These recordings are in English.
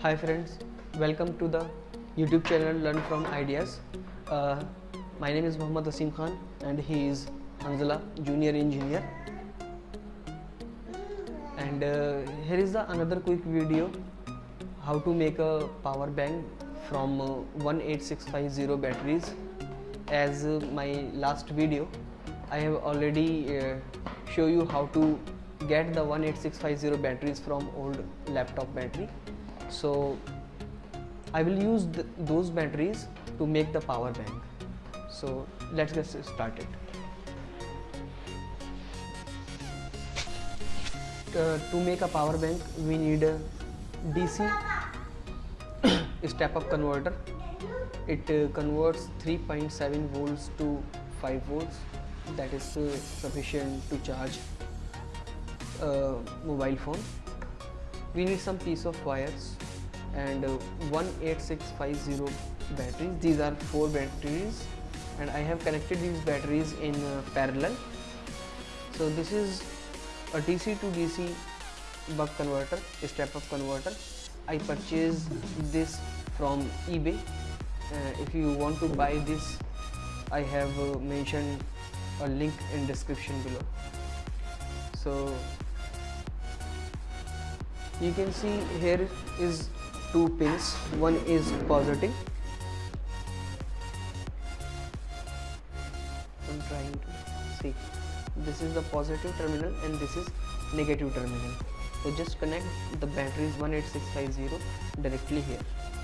Hi friends, welcome to the YouTube channel Learn from Ideas. Uh, my name is Muhammad Asim Khan and he is Hanzala, junior engineer. And uh, here is the another quick video how to make a power bank from uh, 18650 batteries. As uh, my last video, I have already uh, show you how to get the 18650 batteries from old laptop battery so I will use th those batteries to make the power bank. So let's get started. Uh, to make a power bank we need a DC step up converter. It uh, converts 3.7 volts to 5 volts. That is uh, sufficient to charge a mobile phone we need some piece of wires and uh, 18650 batteries. These are four batteries and I have connected these batteries in uh, parallel. So this is a DC to DC buck converter a step up converter. I purchased this from eBay. Uh, if you want to buy this I have uh, mentioned a link in description below. So you can see here is two pins. One is positive. I'm trying to see. This is the positive terminal and this is negative terminal. So just connect the batteries 18650 directly here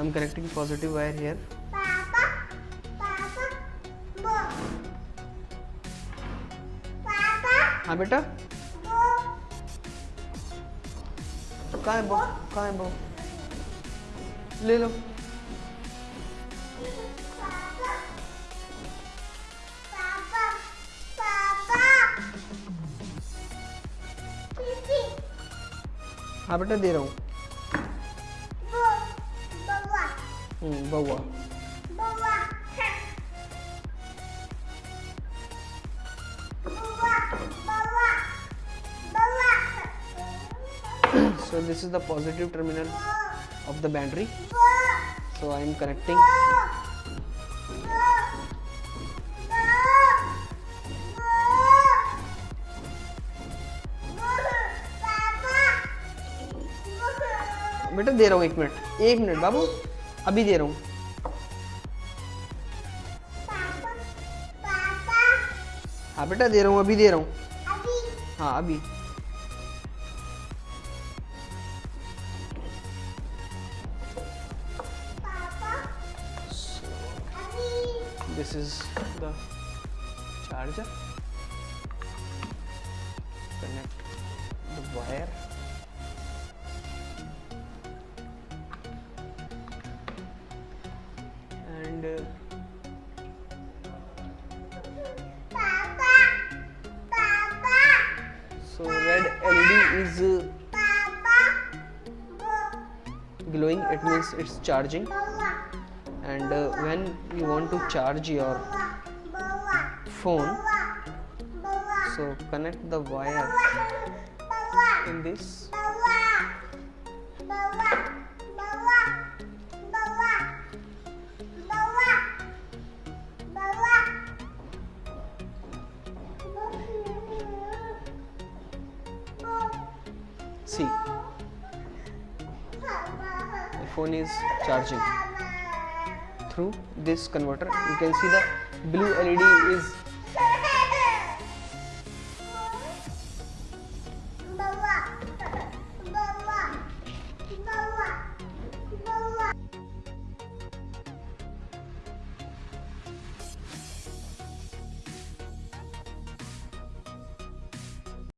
I'm connecting positive wire here. Papa, Papa, Bo. Papa, हाँ बेटा. कहाँ है बो कहाँ है बो ले लो Papa, Papa, Papa. Pipi, हाँ बेटा दे रहा हूँ बउआ so this is the positive terminal of the battery so I am connecting बेटा दे रहा हूँ एक मिनट एक मिनट बाबू अभी दे रहा हूँ हाँ बेटा दे रहा हूँ अभी दे रहा हूँ हाँ अभी this is the charger connect the wire and uh, so red led is uh, glowing. It means it's charging. And uh, when you want to charge your phone so connect the wire in this see. The phone is charging. Through this converter you can see the blue led is